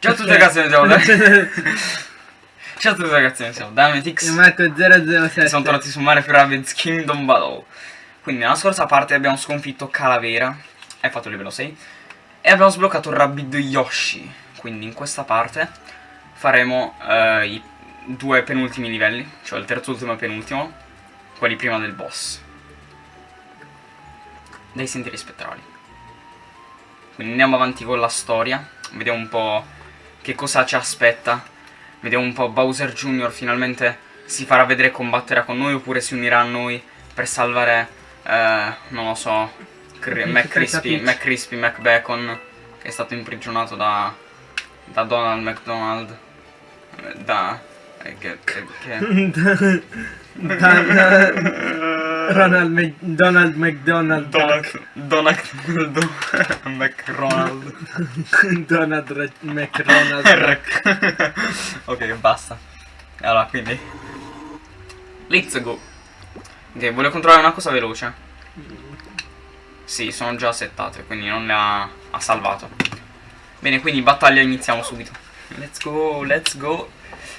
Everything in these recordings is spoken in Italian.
Ciao a tutti ragazzi, noi siamo Ciao a tutti ragazzi, noi siamo Dametix. E Marco007 Siamo tornati su Mario Rabbids Kingdom Battle. Quindi nella scorsa parte abbiamo sconfitto Calavera Hai fatto il livello 6 E abbiamo sbloccato Rabbid Yoshi. Quindi in questa parte faremo eh, i due penultimi livelli Cioè il terzo ultimo e penultimo Quelli prima del boss. Dei sentieri spettrali Quindi andiamo avanti con la storia. Vediamo un po' che cosa ci aspetta? Vediamo un po' Bowser Jr. finalmente si farà vedere e combatterà con noi oppure si unirà a noi per salvare, eh, non lo so, McCrispy, McCrispy, McBacon che è stato imprigionato da, da Donald McDonald, da... Eh, che, che, che... Ronald Mc... Donald McDonald Donald Donald McRonald. Donald McRonald Ok basta. Allora quindi. Let's go. Ok voglio controllare una cosa veloce. Sì sono già settate Quindi non le ha, ha salvato. Bene quindi battaglia iniziamo subito. Let's go let's go.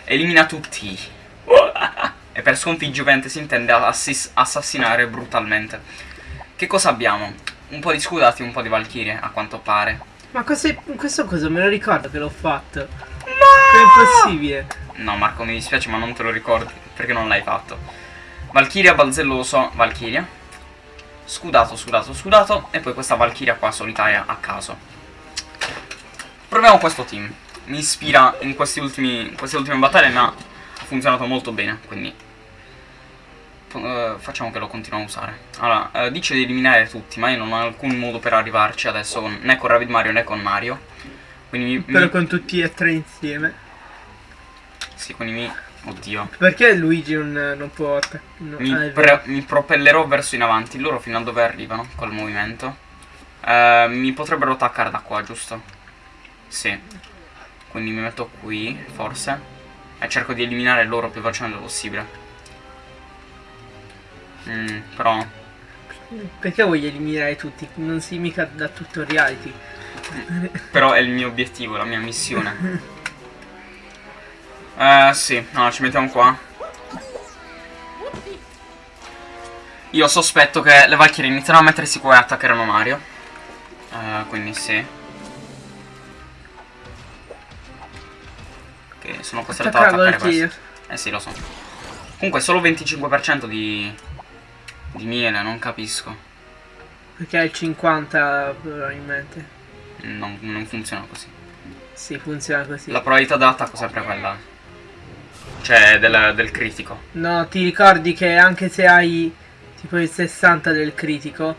Elimina tutti e per sconfiggere si intende assassinare brutalmente. Che cosa abbiamo? Un po' di scudati e un po' di valchirie, a quanto pare. Ma questo, questo cosa me lo ricordo che l'ho fatto? No! È possibile? No Marco mi dispiace ma non te lo ricordi perché non l'hai fatto. Valchiria, balzelloso, valchiria. Scudato, scudato, scudato. E poi questa valchiria qua solitaria a caso. Proviamo questo team. Mi ispira in, ultimi, in queste ultime battaglie ma funzionato molto bene, quindi uh, facciamo che lo continuiamo a usare. Allora, uh, dice di eliminare tutti, ma io non ho alcun modo per arrivarci adesso, né con Rabbit Mario né con Mario. Quindi mi, Però mi... con tutti e tre insieme. Sì, quindi mi... Oddio. Perché Luigi non, non può... No, mi, ah, mi, propellerò verso in avanti, loro fino a dove arrivano col movimento. Uh, mi potrebbero attaccare da qua, giusto? Sì. Quindi mi metto qui, forse. E cerco di eliminare loro più velocemente possibile. Mm, però... Perché voglio eliminare tutti? Non si mica da tutoriality. però è il mio obiettivo, la mia missione. Eh, uh, sì. No, ci mettiamo qua. Io sospetto che le Valkyrie inizieranno a mettersi qua e attaccheranno Mario. Uh, quindi sì. Che sono costretto ad attaccare questo. Eh sì, lo so. Comunque solo 25% di, di miele, non capisco. Perché hai il 50 probabilmente. Non, non funziona così. Sì, funziona così. La probabilità dell'attacco è sempre quella. Cioè, del, del critico. No, ti ricordi che anche se hai tipo il 60 del critico,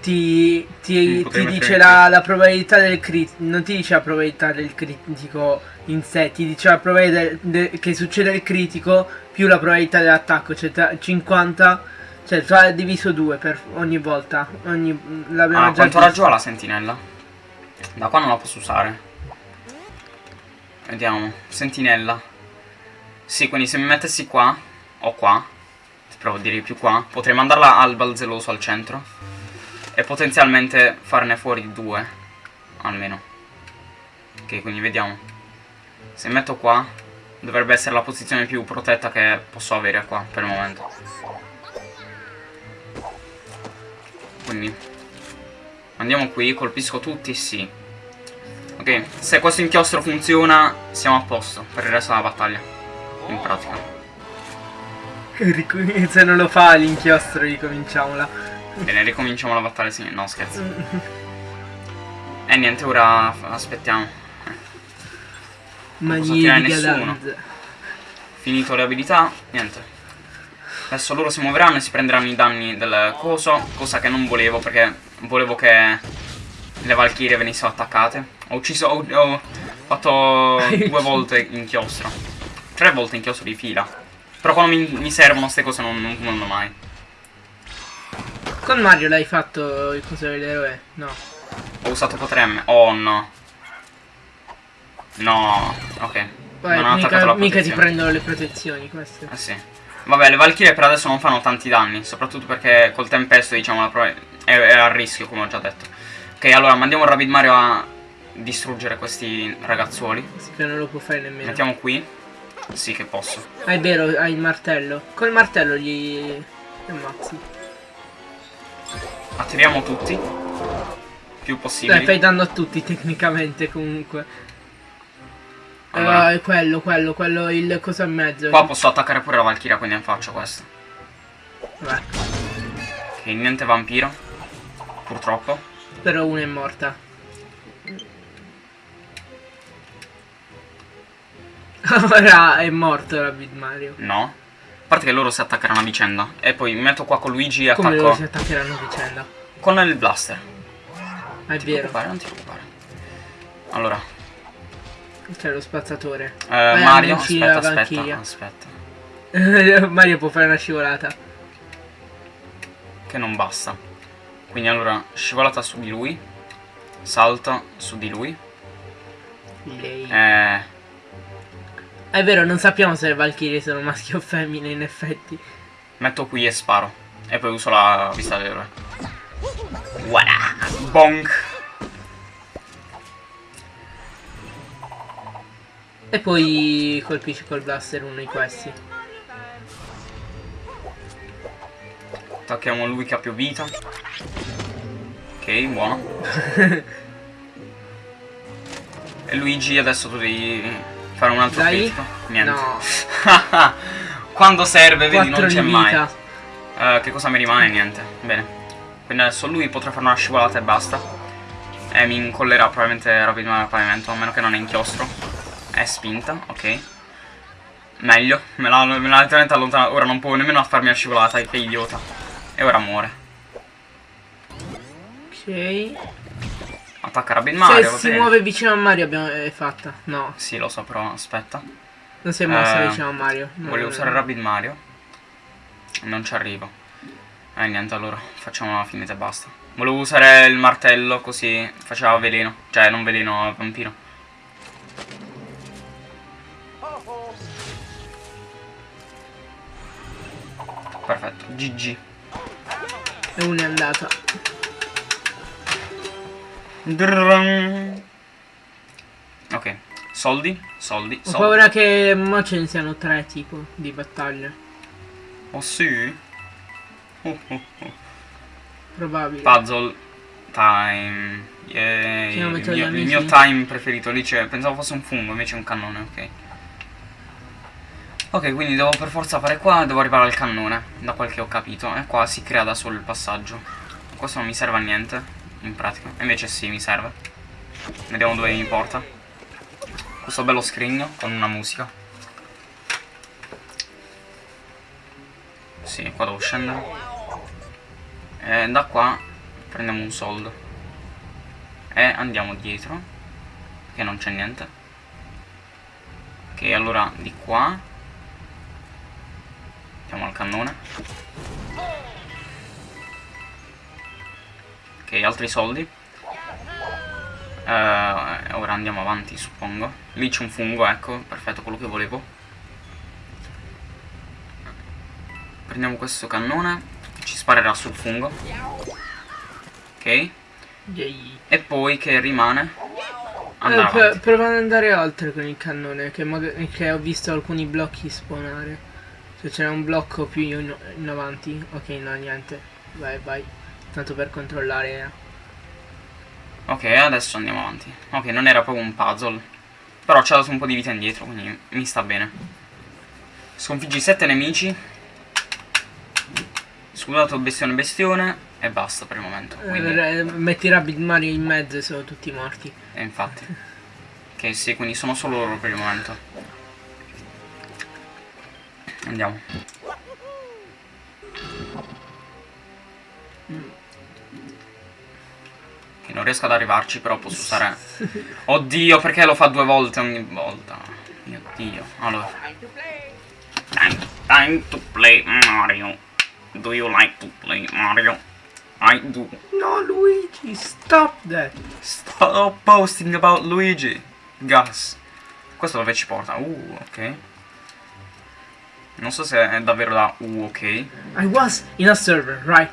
ti, ti, ti dice la, la, probabilità del critico, non ti dice la probabilità del critico in sé, ti dice la probabilità che succede il critico più la probabilità dell'attacco, cioè 50, cioè tra diviso 2 per ogni volta. Ogni, ah, quanto raggio ha la sentinella? Da qua non la posso usare. Vediamo, sentinella. Sì, quindi se mi mettessi qua, o qua, provo a dire più qua, potrei mandarla al balzeloso al centro e potenzialmente farne fuori due almeno ok quindi vediamo se metto qua dovrebbe essere la posizione più protetta che posso avere qua per il momento quindi andiamo qui colpisco tutti sì ok se questo inchiostro funziona siamo a posto per il resto della battaglia in pratica se non lo fa l'inchiostro ricominciamola Bene, ricominciamo la battaglia, sì. No, scherzo. E eh, niente, ora aspettiamo. Magnifica danza. Finito le abilità, niente. Adesso loro si muoveranno e si prenderanno i danni del coso, cosa che non volevo perché volevo che le valchirie venissero attaccate. Ho ucciso, ho, ho fatto due volte inchiostro. Tre volte inchiostro di fila. Però quando mi, mi servono queste cose non, non, non mai. Con Mario l'hai fatto il coso dell'eroe? No. Ho usato potremmo. Oh no. No. Ok. Vabbè, mica, mica ti prendono le protezioni queste. Eh sì. Vabbè, le Valkyrie per adesso non fanno tanti danni. Soprattutto perché col tempesto, diciamo, è, è a rischio, come ho già detto. Ok, allora mandiamo il Rapid Mario a distruggere questi ragazzuoli. Sì, che non lo può fare nemmeno. Mettiamo qui. Sì che posso. Ah, è vero, hai il martello. Col martello gli ammazzi. Attiviamo tutti. Più possibile. Dai, fai danno a tutti tecnicamente comunque. Allora. Uh, quello, quello, quello, il coso in mezzo. Qua posso attaccare pure la Valkyria, quindi ne faccio questo. Beh. Ok, niente vampiro. Purtroppo. Però una è morta. Ora è morto Rabbit Mario. No. A parte che loro si attaccheranno a vicenda. E poi mi metto qua con Luigi e Come attacco. loro si attaccheranno a vicenda? Con il blaster. Ah, è non vero. Ti non ti preoccupare. Allora. C'è lo spazzatore. Eh, Mario, aspetta, aspetta, aspetta. Mario può fare una scivolata. Che non basta. Quindi allora, scivolata su di lui. Salto su di lui. Lei. Eh... È vero, non sappiamo se le Valkyrie sono maschi o femmine in effetti. Metto qui e sparo. E poi uso la vista dell'eroe. Voilà! Bonk! E poi colpisci col blaster uno di questi. Attacchiamo lui che ha più vita. Ok, buono. e Luigi adesso tu devi Fare un altro Dai? critico? Niente. No. Quando serve, vedi, non c'è mai. Uh, che cosa mi rimane? Niente. Bene. Quindi adesso lui potrà fare una scivolata e basta. E mi incollerà probabilmente rapidamente al pavimento, a meno che non è inchiostro. È spinta, ok. Meglio. Me l'ha letteralmente allontanato. Ora non può nemmeno farmi la scivolata, che idiota. E ora muore. Ok. Attacca Rabbit Mario. Se si muove vicino a Mario abbiamo è fatta. No. Sì, lo so, però aspetta. Non si è mossa eh, vicino a Mario. No, volevo usare Rabbit Mario. Non ci arrivo. Eh niente, allora facciamo la finita e basta. Volevo usare il martello così faceva veleno. Cioè, non veleno, vampiro. Perfetto, GG. E una è andata. Ok, soldi, soldi, Ho paura che ce ne siano tre tipo di battaglie. Oh sì? Oh, oh, oh. Probabile. Puzzle time. Yeah. Il mio, il mio time preferito lì c'è. Pensavo fosse un fungo, invece è un cannone, ok. Ok, quindi devo per forza fare qua, devo arrivare al cannone, da quel che ho capito. E qua si crea da solo il passaggio. Questo non mi serve a niente in pratica. Invece sì, mi serve. Vediamo dove mi porta. Questo bello scrigno con una musica. Sì, qua devo scendere. E da qua prendiamo un soldo. E andiamo dietro. Che non c'è niente. Ok, allora di qua. Andiamo al cannone. Ok, altri soldi. Uh, ora andiamo avanti, suppongo. Lì c'è un fungo, ecco, perfetto, quello che volevo. Prendiamo questo cannone, ci sparerà sul fungo. Ok. E poi che rimane? Eh, prova ad andare oltre con il cannone, che, che ho visto alcuni blocchi spawnare. Se c'era un blocco più in, in avanti. Ok, no, niente. Vai, vai. Tanto per controllare. Ok, adesso andiamo avanti. Ok, non era proprio un puzzle. Però ci ha dato un po' di vita indietro, quindi mi sta bene. Sconfiggi 7 nemici. Scudato bestione bestione. E basta per il momento. Quindi... Eh, metti Rabbit Mario in mezzo e sono tutti morti. E infatti. ok, sì, quindi sono solo loro per il momento. Andiamo. Che non riesco ad arrivarci, però posso usare... Oddio, perché lo fa due volte ogni volta? Mio Dio. Allora. Time, time to play Mario. Do you like to play Mario? I do. No, Luigi, stop that. Stop posting about Luigi. Gas. Questo dove ci porta? Uh, ok. Non so se è davvero da uh, ok. I was in a server, right?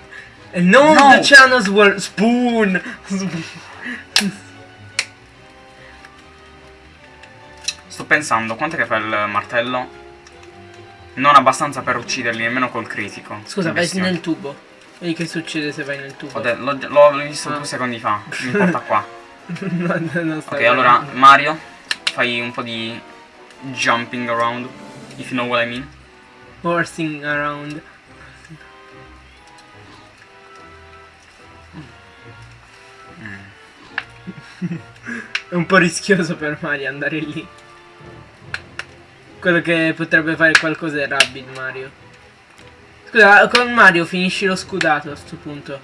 And no. of the channels were spoon. pensando, quanto che fa il martello? Non abbastanza per ucciderli, nemmeno col critico. Scusa, vai nel tubo. Vedi che succede se vai nel tubo. L'ho visto ah. due secondi fa. Mi porta qua. no, no, ok, allora, Mario, fai un po' di jumping around, if you know what I mean. Horsing around. È un po' rischioso per Mario andare lì. Quello che potrebbe fare qualcosa è Rabbit Mario. Scusa, con Mario finisci lo scudato a questo punto.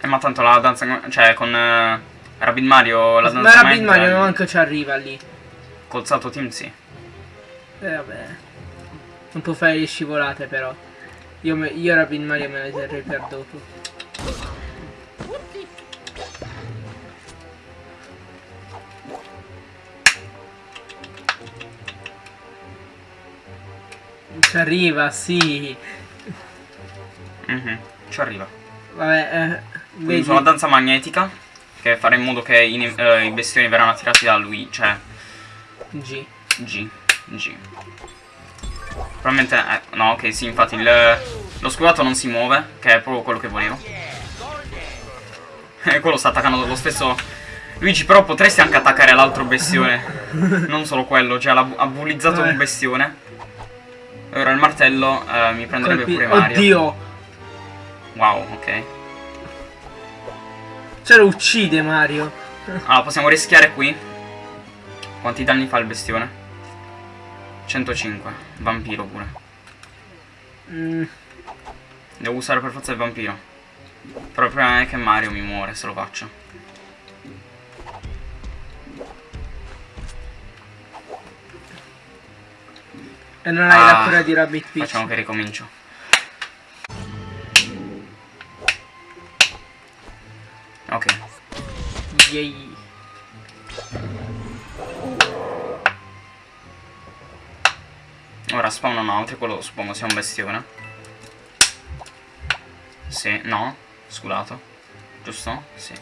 Eh ma tanto la danza... Cioè con uh, Rabbit Mario la danza... Ma Rabbit Mario non manco ci arriva lì. Col salto team sì. Eh vabbè. Non può fare le scivolate però. Io, me, io Rabbit Mario me le terrei per dopo. Ci arriva, sì. Mm -hmm. Ci arriva. Vabbè, eh. Uso la danza magnetica, che farà in modo che i, eh, i bestioni verranno attirati da lui, cioè... G. G. G. Probabilmente... Eh, no, ok, sì, infatti il, lo scudato non si muove, che è proprio quello che volevo. E quello sta attaccando lo stesso... Luigi, però potresti anche attaccare l'altro bestione. non solo quello, cioè ha bullizzato un bestione. Ora il martello eh, mi prenderebbe Colpi. pure Mario. Oddio! Wow, ok. Ce lo uccide Mario. Allora, possiamo rischiare qui. Quanti danni fa il bestione? 105. Vampiro pure. Mm. Devo usare per forza il vampiro. Però il problema è che Mario mi muore se lo faccio. E non hai ah, la cura di Rabbit Peach. Facciamo che ricomincio. Ok. Yay. Ora spawnano altri, quello suppongo sia un bestione. Sì, no, sculato. Giusto? Sì.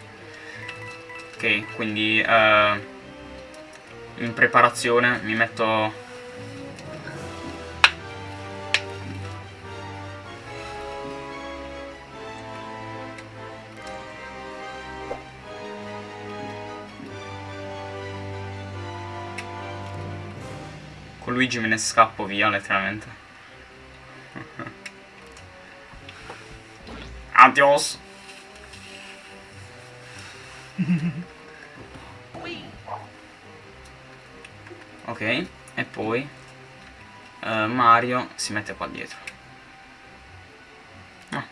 Ok, quindi uh, in preparazione mi metto Con Luigi me ne scappo via letteralmente. Adios. ok, e poi uh, Mario si mette qua dietro. Ah.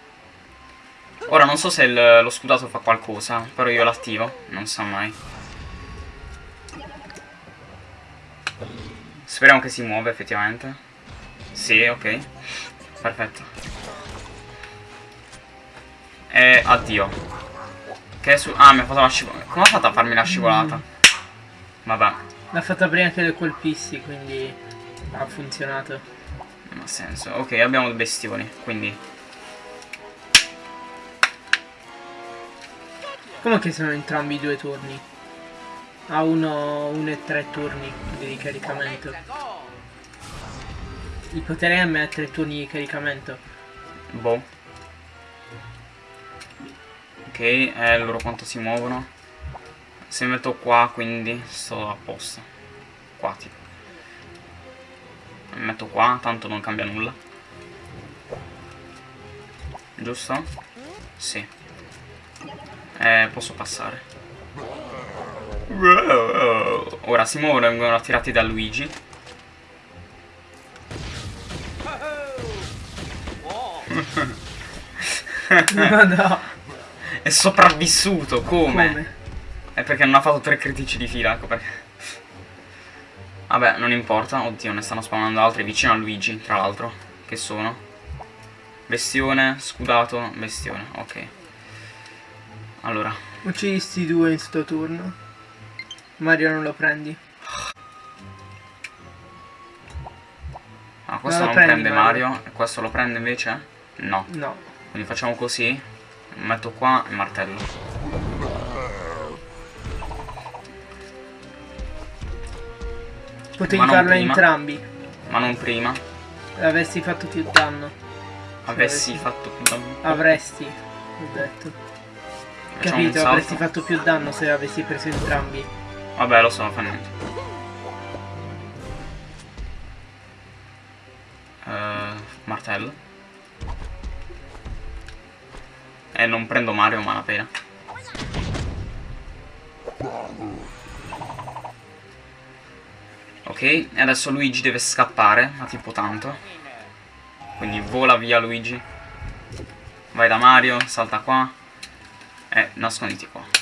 Ora non so se il, lo scudato fa qualcosa, però io l'attivo, non so mai. Speriamo che si muova effettivamente. Sì, ok. Perfetto. E addio. Che su... Ah, mi ha fatto la scivolata. Come ha fatto a farmi la scivolata? Vabbè. L'ha fatta prima che le colpissi, quindi ha funzionato. Non ha senso. Ok, abbiamo i bestioni, quindi... Come che sono entrambi i due turni? Ha uno, uno e tre turni di ricaricamento. Il potere M ha tre turni di caricamento. Boh. Ok, eh, loro quanto si muovono. Se mi metto qua, quindi sto a posto. Qua, tipo. Mi metto qua, tanto non cambia nulla. Giusto? Sì. Eh, posso passare. Ora si muovono e vengono attirati da Luigi. no, no. È sopravvissuto, come? come? È perché non ha fatto tre critici di fila, ecco perché. Vabbè, non importa. Oddio, ne stanno spawnando altri vicino a Luigi, tra l'altro. Che sono? Bestione, scudato, bestione. Ok. Allora. Uccidi sti due in sto turno. Mario non lo prendi. Ah, questo non, non prende Mario. Mario. E questo lo prende invece? No. No. Quindi facciamo così. Metto qua il martello. Potevi farlo entrambi. Ma non prima. Avessi fatto più danno. Avessi fatto più danno. Avresti, ho detto. Facciamo Capito, avresti fatto più danno se avessi preso entrambi. Vabbè, lo so, fa niente. Uh, martello. E non prendo Mario, ma la pena. Ok, e adesso Luigi deve scappare, ma tipo tanto. Quindi vola via Luigi. Vai da Mario, salta qua. E nasconditi qua.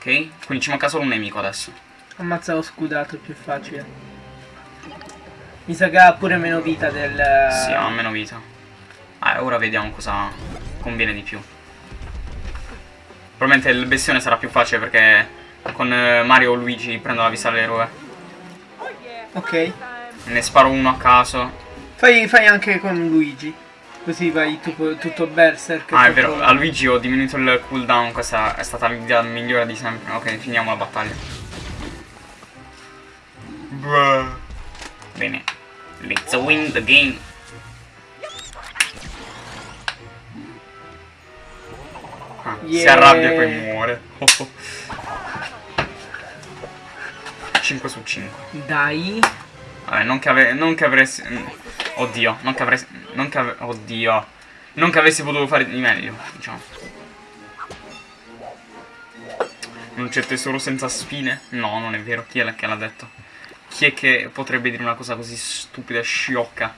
Ok, quindi ci manca solo un nemico adesso. Ammazza lo scudato, è più facile. Mi sa che ha pure meno vita del... Sì, ha meno vita. Ah, ora vediamo cosa conviene di più. Probabilmente il bestione sarà più facile perché con eh, Mario o Luigi prendo la vista dell'eroe. Ok. Ne sparo uno a caso. Fai, fai anche con Luigi. Così vai tu, tutto berserk. Ah, è vero, a Luigi ho diminuito il cooldown, questa è stata l'idea migliore di sempre. Ok, finiamo la battaglia. Bruh. Bene. Let's win the game. Ah, yeah. Si arrabbia e poi muore. Oh, oh. 5 su 5. Dai. Vabbè, non che, ave non che avresti... Oddio, non che avresti... Non che ave Oddio. Non che avessi potuto fare di meglio, diciamo. Non c'è tesoro senza spine? No, non è vero. Chi è che l'ha detto? Chi è che potrebbe dire una cosa così stupida e sciocca?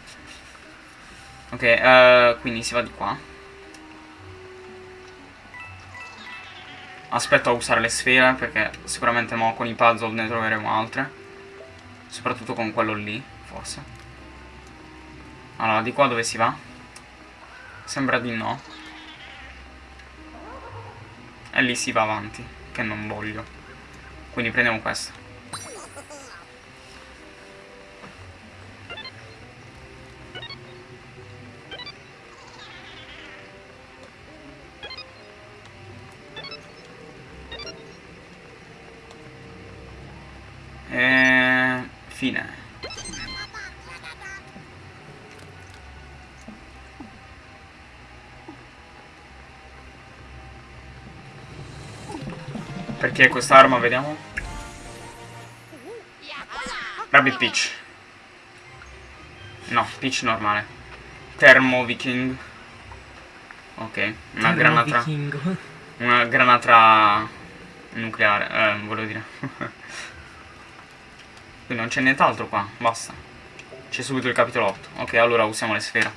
Ok, uh, quindi si va di qua. Aspetto a usare le sfere perché sicuramente mo con i puzzle ne troveremo altre. Soprattutto con quello lì, forse. Allora, di qua dove si va? Sembra di no. E lì si va avanti, che non voglio. Quindi prendiamo questo. Perché quest'arma, vediamo? Rabbit Peach. No, Peach normale. Thermo Viking. Ok, una granata. Una granata nucleare, eh, volevo dire. Quindi non c'è nient'altro qua, basta. C'è subito il capitolo 8. Ok, allora usiamo le sfere.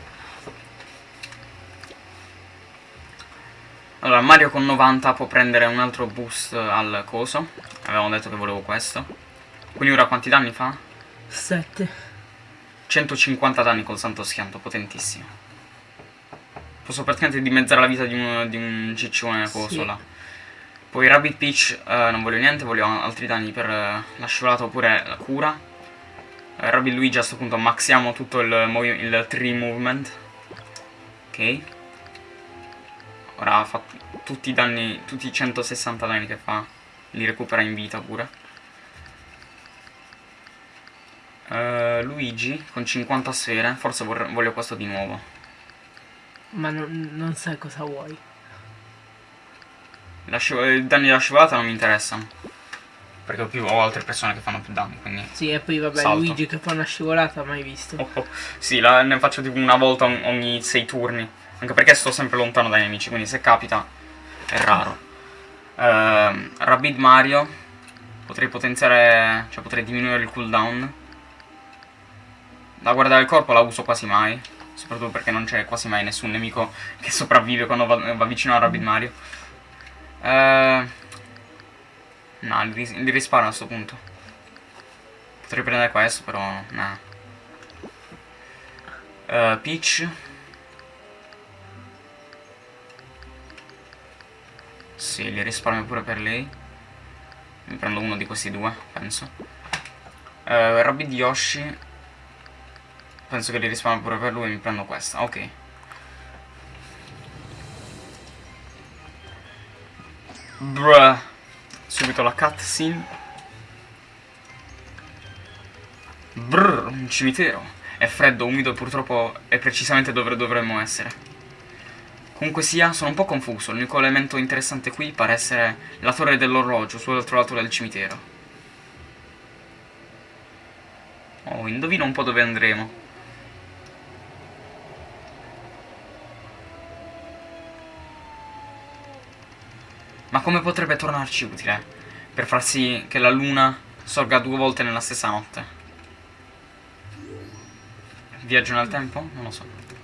Allora, Mario con 90 può prendere un altro boost al coso. Avevamo detto che volevo questo. Quindi ora quanti danni fa? 7. 150 danni col santo schianto, potentissimo. Posso praticamente dimezzare la vita di un, di un ciccione coso sì. là. Poi Rabbit Peach eh, non voglio niente, voglio altri danni per eh, la scivolata oppure la cura. Eh, Rabbit Luigi a questo punto maxiamo tutto il, il tree movement. Ok. Ora ha fatto tutti i danni, tutti i 160 danni che fa, li recupera in vita pure. Uh, Luigi con 50 sfere, forse voglio questo di nuovo. Ma non, non sai cosa vuoi. I danni della scivolata non mi interessano. Perché ho, più, ho altre persone che fanno più danni, quindi... Sì, e poi vabbè, salto. Luigi che fa una scivolata, mai visto. Oh, oh. Sì, la, ne faccio tipo una volta ogni 6 turni. Anche perché sto sempre lontano dai nemici, quindi se capita è raro. Uh, Rabbid Mario. Potrei potenziare... cioè potrei diminuire il cooldown. La guardia del corpo la uso quasi mai. Soprattutto perché non c'è quasi mai nessun nemico che sopravvive quando va, va vicino a Rabbid Mario. Uh, no, li, li risparo a questo punto. Potrei prendere questo, però no. Uh, Peach. Sì, li risparmio pure per lei. Mi prendo uno di questi due, penso. Uh, Rabbid Yoshi. Penso che li risparmio pure per lui, mi prendo questa. Ok. Bruh. Subito la cutscene. Brrr, un cimitero. È freddo, umido e purtroppo è precisamente dove dovremmo essere. Comunque sia, sono un po' confuso. L'unico elemento interessante qui pare essere la torre dell'orologio sull'altro lato del cimitero. Oh, indovino un po' dove andremo. Ma come potrebbe tornarci utile? Per far sì che la luna sorga due volte nella stessa notte. Viaggio nel tempo? Non lo so.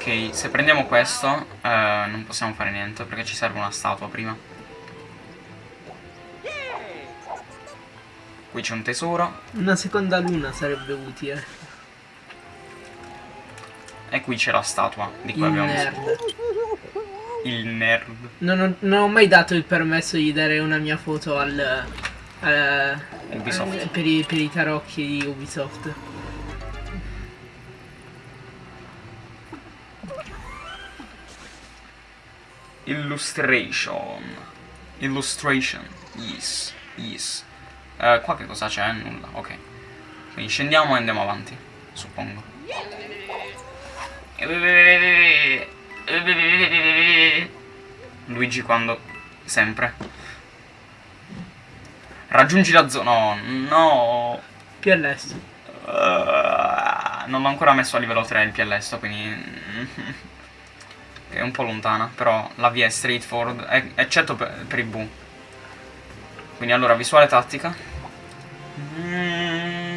Ok, se prendiamo questo eh, non possiamo fare niente perché ci serve una statua prima. Qui c'è un tesoro. Una seconda luna sarebbe utile. E qui c'è la statua di cui Il abbiamo nerd. bisogno. Il nerd. Non ho, non ho mai dato il permesso di dare una mia foto al... al- Ubisoft. al- per, i, per i tarocchi di Ubisoft. Illustration. Illustration. Yes. Yes. Eh, qua che cosa c'è? Nulla. Ok. Quindi scendiamo e andiamo avanti. Suppongo. Luigi quando... Sempre. Raggiungi la zona... No, no. Più all'est. Uh, non l'ho ancora messo a livello 3 il piellesto, quindi... è un po' lontana, però la via è straightforward, eccetto per, per i bu. Quindi allora, visuale tattica. Mm,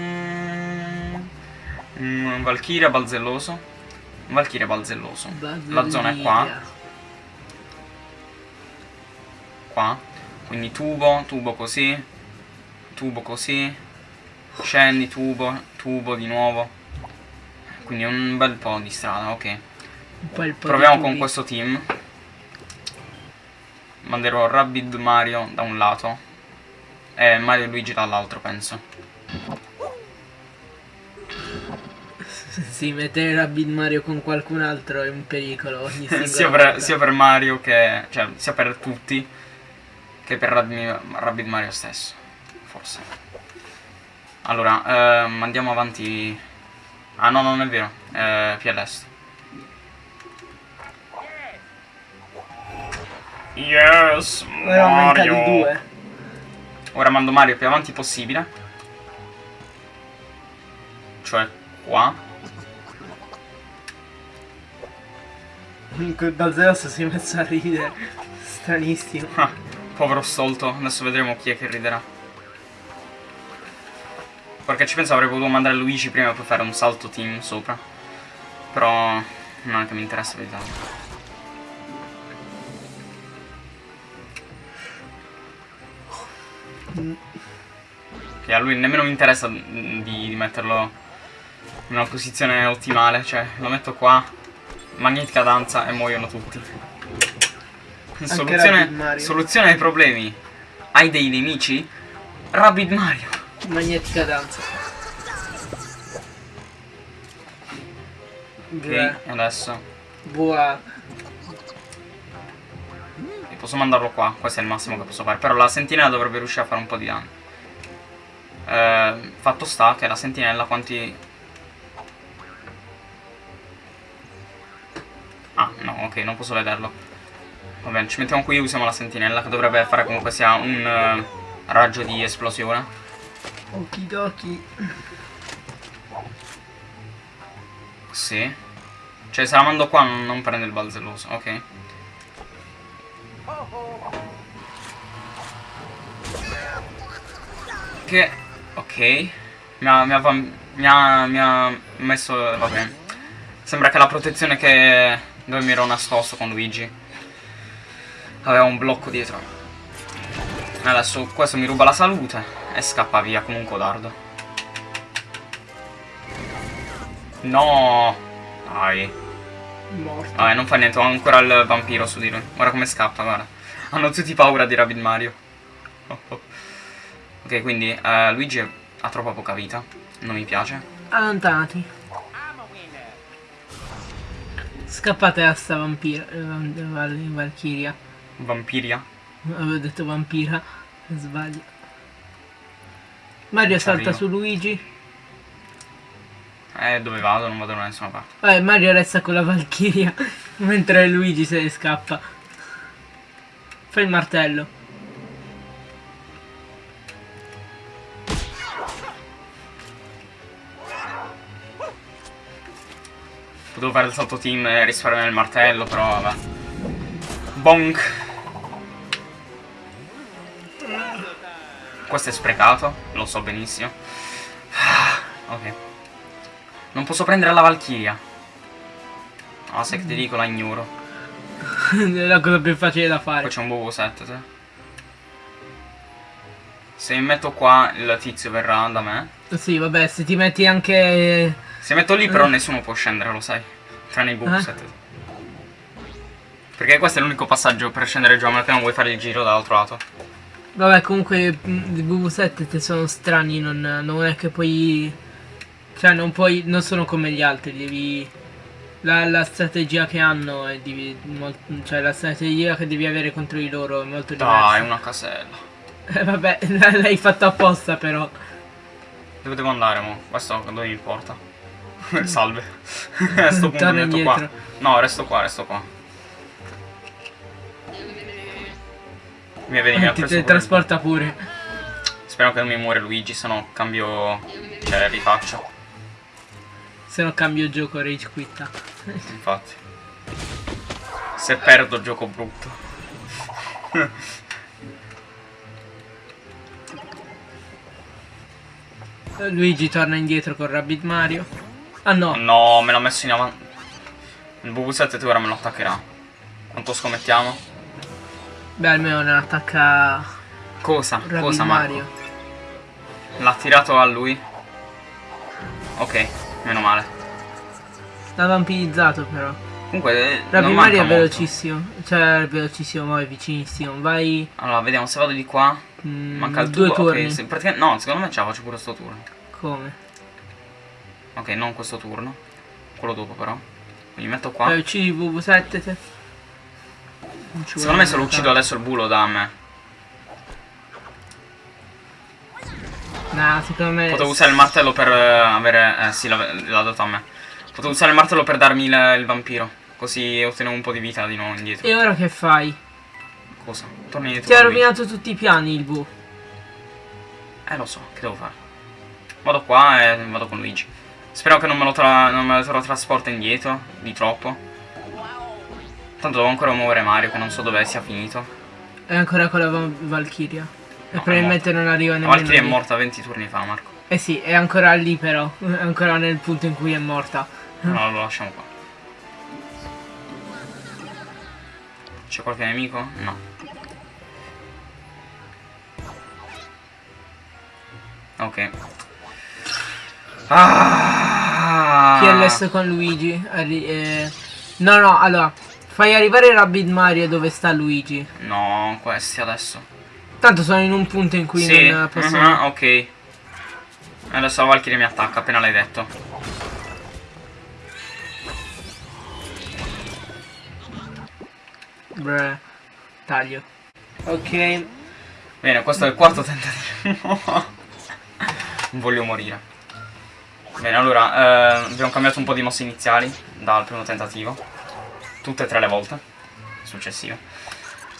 mm, Valkyria balzelloso. Valkyria balzelloso. La zona è qua. Qua. Quindi tubo, tubo così. Tubo così. Scendi, tubo, tubo di nuovo. Quindi un bel po' di strada, ok. Proviamo con questo team. Manderò Rabbid Mario da un lato. E Mario e Luigi dall'altro, penso. Sì, mettere Rabbid Mario con qualcun altro è un pericolo sia, per, sia per Mario che... Cioè, sia per tutti. Che per Rabbid, Rabbid Mario stesso. Forse. Allora, ehm, andiamo avanti. Ah no, non è vero. Eh, più Yes, Ora aumenta di Mario. due. Ora mando Mario più avanti possibile. Cioè, qua. Comunque Balzeros si è messo a ridere. Stranissimo. Ah, povero stolto. Adesso vedremo chi è che riderà. Perché ci penso avrei potuto mandare Luigi prima per fare un salto team sopra. Però non è che mi interessa più Che a lui nemmeno mi interessa di, di metterlo in una posizione ottimale. Cioè, lo metto qua, magnetica danza e muoiono tutti. Soluzione, soluzione ai problemi. Hai dei nemici? Rabbid Mario. Magnetica danza. Ok, adesso Buah. Posso mandarlo qua. Questo è il massimo che posso fare. Però la sentinella dovrebbe riuscire a fare un po' di danno. Eh, fatto sta che la sentinella quanti... Ah, no, ok, non posso vederlo. Va bene, ci mettiamo qui e usiamo la sentinella che dovrebbe fare comunque sia un eh, raggio di esplosione. Okidoki. Sì. Cioè se la mando qua non, non prende il balzelloso, ok. Che... ok. Mi ha, mi ha, mi ha, mi ha messo... va bene. Sembra che la protezione che... dove mi ero nascosto con Luigi aveva un blocco dietro. Adesso questo mi ruba la salute e scappa via come un codardo. No! Dai. Morto. Vabbè, non fa niente, ho ancora il vampiro su di lui. Guarda come scappa, guarda. Hanno tutti paura di Rabbit Mario. Oh, oh. Ok, quindi eh, Luigi ha troppo poca vita. Non mi piace. Allontanati. Scappate a sta vampira. eh, Val- Valchiria. Vampiria. Avevo detto vampira. Sbaglio. Mario salta su Luigi. Eh, dove vado? Non vado da nessuna parte. Vabbè, Mario resta con la Valchiria. mentre Luigi se ne scappa. Fai il martello. Potevo fare il salto team e risparmiare il martello, però vabbè. Bonk. Questo è sprecato, lo so benissimo. Ah, ok. Non posso prendere la Valchiria. Ah, se che ti dico la ignoro. è la cosa più facile da fare. Poi c'è un Bobo 7, te. Se mi metto qua il tizio verrà da me. Sì, vabbè, se ti metti anche... Se metto lì però eh. nessuno può scendere, lo sai. Tranne i Bobo eh? 7. Perché questo è l'unico passaggio per scendere giù, a meno che non vuoi fare il giro dall'altro lato. Vabbè, comunque mm, i BV7 te sono strani, non, non, è che poi... Cioè, non puoi... Non sono come gli altri, devi... La, la strategia che hanno è di, Cioè, la strategia che devi avere contro di loro è molto diversa. Dai, una casella. Eh, vabbè, l'hai fatto apposta però. Dove devo andare, mo? Questo dove mi porta? Salve. A sto punto mi metto qua. No, resto qua, resto qua. Mi vedi, mi ha Ti teletrasporta pure. Spero che non mi muore Luigi, se no cambio... Cioè, rifaccio. Se no cambio gioco rage quitta. Infatti. Se perdo gioco brutto. Luigi torna indietro con Rabbit Mario. Ah no. No, me l'ha messo in avanti. Il BV7 ora me lo attaccherà. Quanto scommettiamo? Beh, almeno non attacca... Cosa? Rabbit Cosa, Mario? L'ha tirato a lui? Ok, meno male. L'ha vampirizzato però. Comunque, Rabbit Mario è velocissimo. Molto. Cioè, è velocissimo, ma è vicinissimo. Vai... Allora, vediamo, se vado di qua... Mm, manca il due turni. Okay, praticamente, no, secondo me ce la faccio pure sto turno. Come? Ok, non questo turno. Quello dopo però. Mi metto qua. Poi uccidi il VV7 te. Secondo me se lo uccido adesso il bulo da me. No, secondo me... Potevo usare il martello per eh, avere... Eh sì, l'ha dato a me. Potevo usare il martello per darmi il, il, vampiro. Così ottenevo un po' di vita di nuovo indietro. E ora che fai? Cosa? Torni indietro. Ti ha rovinato tutti i piani il bu. Eh lo so, che devo fare? Vado qua e vado con Luigi. Spero che non me lo, tra non me lo trasporta indietro di troppo. Tanto devo ancora muovere Mario che non so dove sia finito. È ancora con la Valkyria. E probabilmente non arriva nemmeno. Valkyria è morta 20 turni fa, Marco. Eh sì, è ancora lì però. È ancora nel punto in cui è morta. No, lo lasciamo qua. C'è qualche nemico? No. Ok. Ah! PLS con Luigi. Eh, no, no, allora. Fai arrivare Rabbit Mario dove sta Luigi. No, questi adesso. Tanto sono in un punto in cui sì. non posso... Uh -huh, ok. Adesso la Valkyrie mi attacca, appena l'hai detto. Bre. Taglio. Ok. Bene, questo è il quarto tentativo. non voglio morire. Bene, allora, eh, abbiamo cambiato un po' di mosse iniziali dal primo tentativo tutte e tre le volte successive.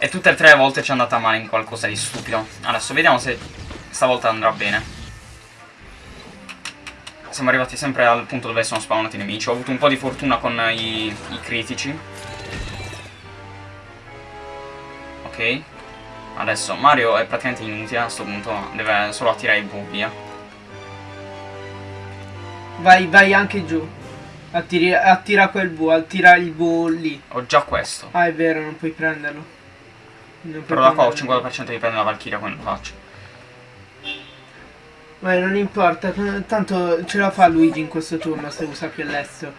E tutte e tre le volte ci è andata male in qualcosa di stupido. Adesso vediamo se stavolta andrà bene. Siamo arrivati sempre al punto dove sono spawnati i nemici. Ho avuto un po' di fortuna con i, i critici. Ok. Adesso Mario è praticamente inutile a questo punto. Deve solo attirare i bu, via. Vai, vai anche giù. Attiri, attira quel bu, attira il bu lì. Ho già questo. Ah, è vero, non puoi prenderlo. Però da qua ho il 50% di prendere la Valkyria quando lo faccio. Beh, non importa, tanto ce la fa Luigi in questo turno se usa più all'estero.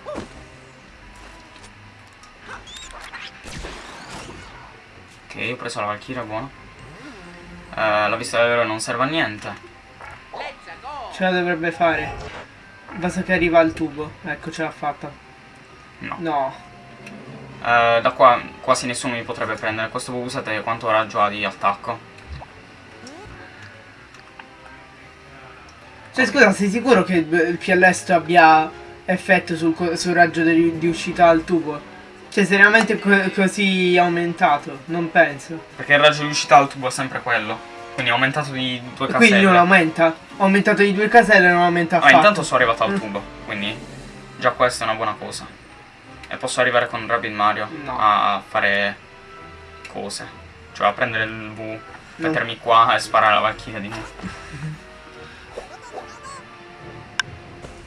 Ok, ho preso la Valkyria, buono. Uh, la vista davvero non serve a niente. Ce la dovrebbe fare. Basta che arriva al tubo. Ecco, ce l'ha fatta. No. No. Uh, da qua quasi nessuno mi potrebbe prendere. Questo Bubusete quanto raggio ha di attacco? Cioè scusa, sei sicuro che il PLS abbia effetto sul, sul raggio di, di, uscita al tubo? Cioè seriamente co così aumentato? Non penso. Perché il raggio di uscita al tubo è sempre quello. Quindi è aumentato di due caselle. Quindi non aumenta? Aumentato di due caselle e non aumenta affatto. Ah, intanto sono arrivato al mm. tubo, quindi già questa è una buona cosa. E posso arrivare con Rabbit Mario no. a fare cose. Cioè a prendere il V, no. mettermi qua e sparare la Valkyria di nuovo.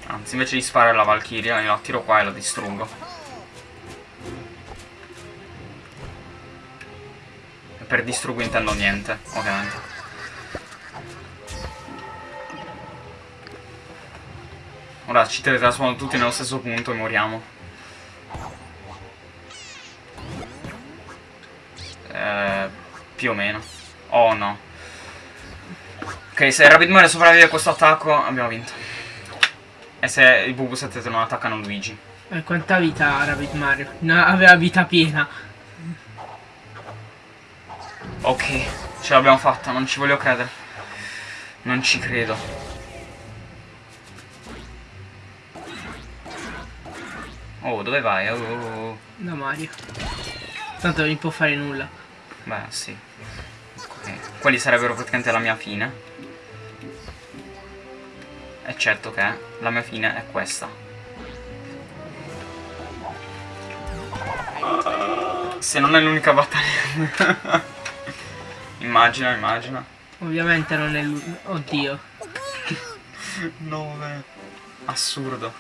Anzi, invece di sparare la Valkyria, io la tiro qua e la distruggo. E per distruggo intendo niente, ovviamente. Ora ci teletrasportano tutti nello stesso punto e moriamo. Più o meno. Oh no. Ok, se Rabbit Mario sopravvive a questo attacco abbiamo vinto. E se i Bubu 7 non attaccano Luigi. E eh, quanta vita ha Rabbit Mario? No, aveva vita piena. Ok, ce l'abbiamo fatta, non ci voglio credere. Non ci credo. Oh, dove vai? Oh, oh, oh. Da Mario. Tanto non mi può fare nulla. Beh, sì. Quelli sarebbero praticamente la mia fine. Eccetto che la mia fine è questa. Se non è l'unica battaglia. immagina, immagina. Ovviamente non è l'unica. Oddio. 9. Assurdo.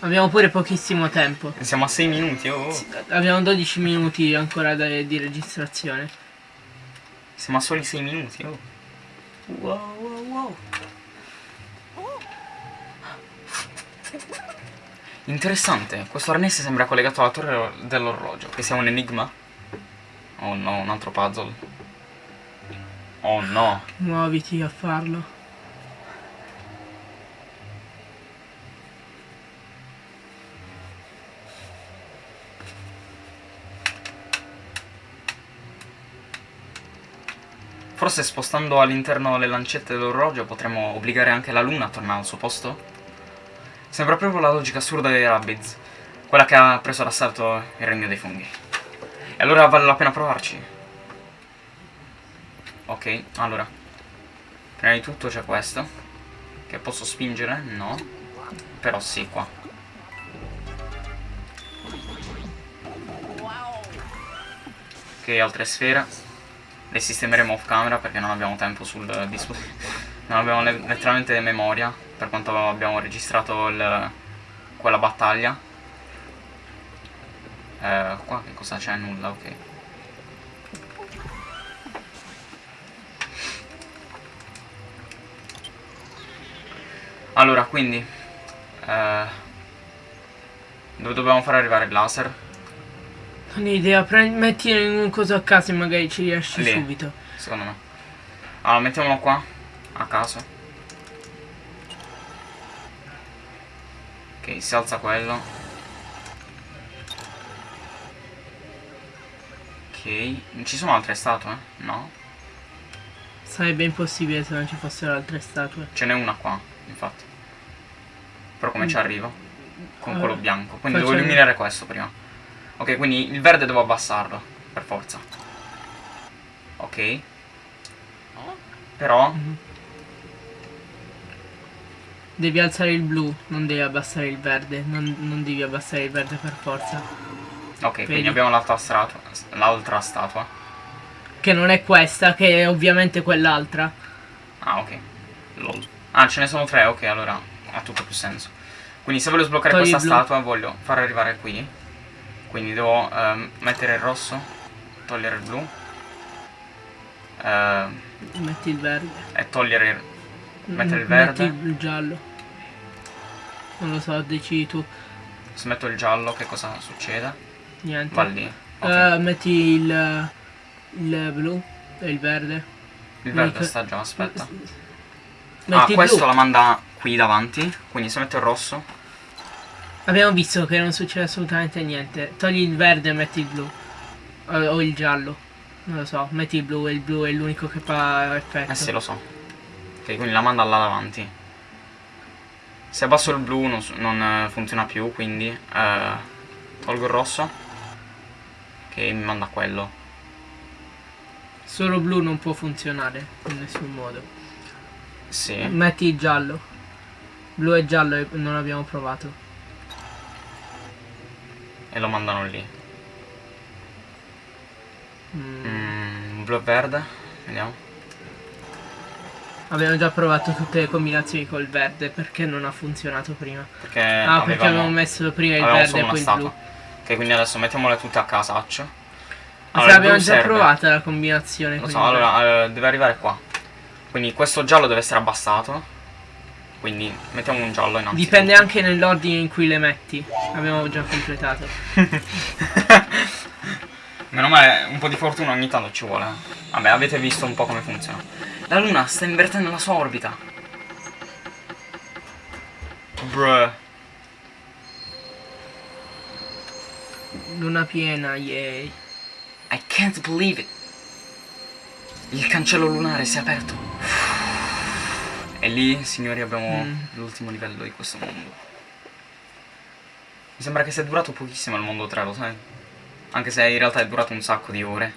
Abbiamo pure pochissimo tempo. Siamo a 6 minuti, oh. Abbiamo 12 minuti ancora di registrazione. Siamo a soli 6 minuti, oh. Wow, wow, wow. Interessante, questo arnese sembra collegato alla torre dell'orologio, che sia un enigma? Oh no, un altro puzzle. Oh no. Muoviti a farlo. Forse spostando all'interno le lancette dell'orologio potremmo obbligare anche la luna a tornare al suo posto? Sembra proprio la logica assurda dei Rabbids, quella che ha preso d'assalto il regno dei funghi. E allora vale la pena provarci. Ok, allora. Prima di tutto c'è questo. Che posso spingere? No. Però sì, qua. Ok, altre sfere le sistemeremo off camera perché non abbiamo tempo sul dispositivo non abbiamo letteralmente memoria per quanto abbiamo registrato il, quella battaglia eh, qua che cosa c'è? nulla ok allora quindi eh, dove dobbiamo fare arrivare il laser? Non ho idea, metti in un coso a caso e magari ci riesci Lì, subito. Secondo me. Allora, mettiamolo qua, a caso. Ok, si alza quello. Ok, non ci sono altre statue? No? Sarebbe impossibile se non ci fossero altre statue. Ce n'è una qua, infatti. Però come mm. ci arrivo? Con allora, quello bianco. Quindi devo illuminare questo prima. Ok, quindi il verde devo abbassarlo, per forza. Ok. Però... Devi alzare il blu, non devi abbassare il verde. Non, non devi abbassare il verde per forza. Ok, Vedi? quindi abbiamo l'altra statua, l'altra statua. Che non è questa, che è ovviamente quell'altra. Ah, ok. Lol. Ah, ce ne sono tre, ok, allora ha tutto più senso. Quindi se voglio sbloccare Togli questa statua voglio far arrivare qui quindi devo uh, mettere il rosso togliere il blu uh, metti il verde. e togliere mettere il verde. metti il giallo. Non lo so decidi tu. Se metto il giallo che cosa succede? niente. Va lì okay. uh, metti il, il blu e il verde. Il verde Metti... sta già aspetta. Metti ah questo blu. la manda qui davanti quindi se metto il rosso Abbiamo visto che non succede assolutamente niente. Togli il verde e metti il blu. O, o il giallo. Non lo so, metti il blu e il blu è l'unico che fa effetto. Eh sì, lo so. Ok, quindi la manda là davanti. Se abbasso il blu non, non eh, funziona più, quindi eh, tolgo il rosso. Che mi manda quello. Solo blu non può funzionare in nessun modo. Sì. Metti il giallo. Blu e giallo non abbiamo provato. E lo mandano lì. Mm. Mm, blu e verde. Vediamo. Abbiamo già provato tutte le combinazioni col verde perché non ha funzionato prima. Perché ah, avevamo, perché avevamo messo prima il verde e poi il blu. Ok, quindi adesso mettiamole tutte a casaccio. Allora, abbiamo già serve. provata la combinazione. Lo so, allora eh, deve arrivare qua. Quindi questo giallo deve essere abbassato. Quindi mettiamo un giallo innanzitutto. Dipende anche nell'ordine in cui le metti. Abbiamo già completato. Meno male, un po' di fortuna ogni tanto ci vuole. Vabbè, avete visto un po' come funziona. La luna sta invertendo la sua orbita. Bruh. Luna piena, yay. I can't believe it. Il cancello lunare si è aperto. E lì, signori, abbiamo mm. l'ultimo livello di questo mondo. Mi sembra che sia durato pochissimo il mondo 3, lo sai? Anche se in realtà è durato un sacco di ore.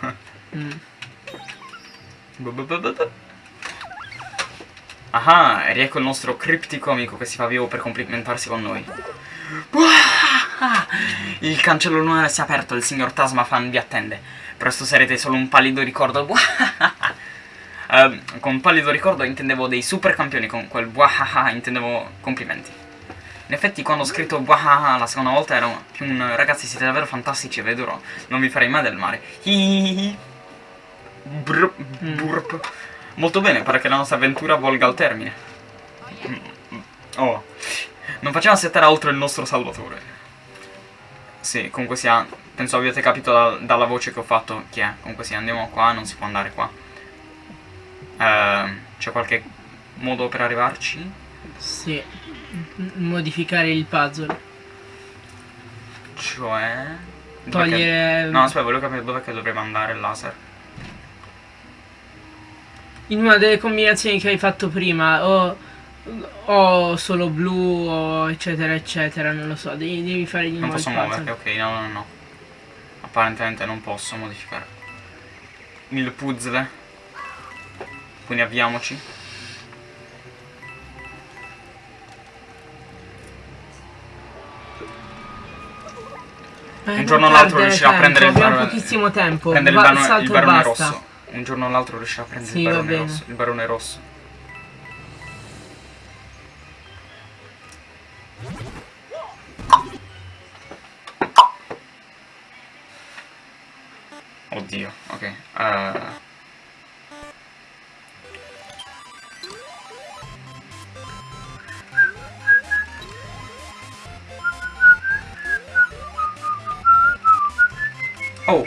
mm. Ah, e riecco il nostro criptico amico che si fa vivo per complimentarsi con noi. Il cancello lunare si è aperto, il signor Tasmafan vi attende. Presto sarete solo un pallido ricordo. Uh, con pallido ricordo intendevo dei super campioni, con quel buahaha intendevo complimenti. In effetti quando ho scritto buahaha la seconda volta ero più un ragazzi siete davvero fantastici e vedrò, non vi farei mai del male. Hihihi. Burp, burp. Molto bene, pare che la nostra avventura volga al termine. Oh. Non facciamo aspettare altro il nostro salvatore. Sì, comunque sia, penso abbiate capito da, dalla voce che ho fatto chi è. Comunque sia, andiamo qua, non si può andare qua. Uh, C'è qualche modo per arrivarci? Sì, modificare il puzzle. Cioè... Togliere... No, aspetta, volevo capire dove dovremmo andare il laser. In una delle combinazioni che hai fatto prima o, o solo blu o eccetera eccetera non lo so devi, devi fare di nuovo non posso muoverti ok no no no. Apparentemente non posso modificare. Il puzzle quindi avviamoci. Eh, un giorno o l'altro riuscirà a prendere il barone pochissimo tempo. prendere Va, il, barone, il barone rosso. Un giorno o l'altro riuscirà a prendere sì, il, barone rosso, il barone rosso. Oddio, ok. Uh... Oh!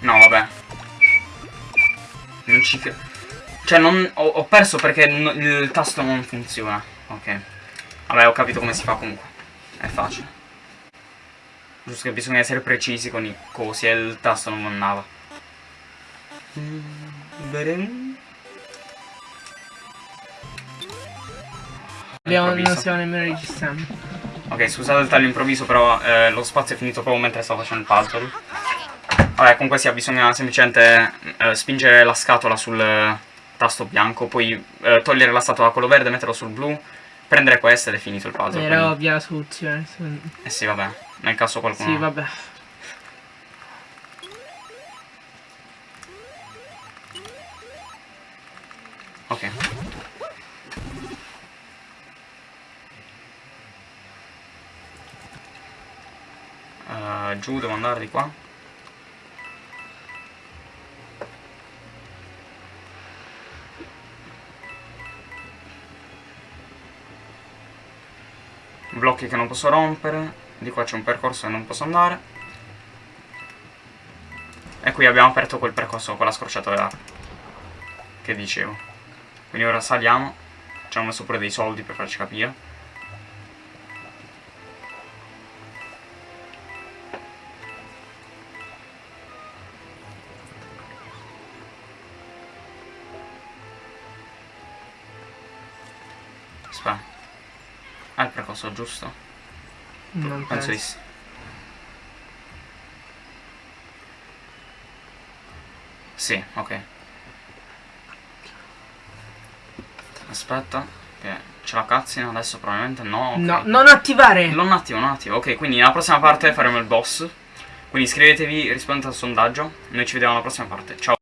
No, vabbè. Non ci... Cioè, non... Ho, ho perso perché il tasto non funziona. Ok. Vabbè, ho capito come si fa comunque. È facile. Giusto che bisogna essere precisi con i cosi e il tasto non andava. Abbiamo, non stiamo nemmeno registrando. Ok, scusate il taglio improvviso, però eh, lo spazio è finito proprio mentre stavo facendo il puzzle. Vabbè, comunque sia, bisogna semplicemente eh, spingere la scatola sul tasto bianco, poi eh, togliere la scatola da quello verde, metterlo sul blu, prendere questo ed è finito il puzzle. Era quindi... ovvia la soluzione. Eh sì, vabbè, nel caso qualcuno... Sì, vabbè. Ok. Uh, giù, devo andare di qua? blocchi che non posso rompere di qua c'è un percorso che non posso andare e qui abbiamo aperto quel percorso con la scorciatoia che dicevo. Quindi ora saliamo. Ci hanno messo pure dei soldi per farci capire. Percorso giusto? Non Penso penso. di sì. Sì, ok. Aspetta, che c'è la cutscene adesso probabilmente no. ok. No, non attivare! Non attivo, non attivo. Ok, quindi nella prossima parte faremo il boss. Quindi iscrivetevi, rispondete al sondaggio. Noi ci vediamo alla prossima parte. Ciao.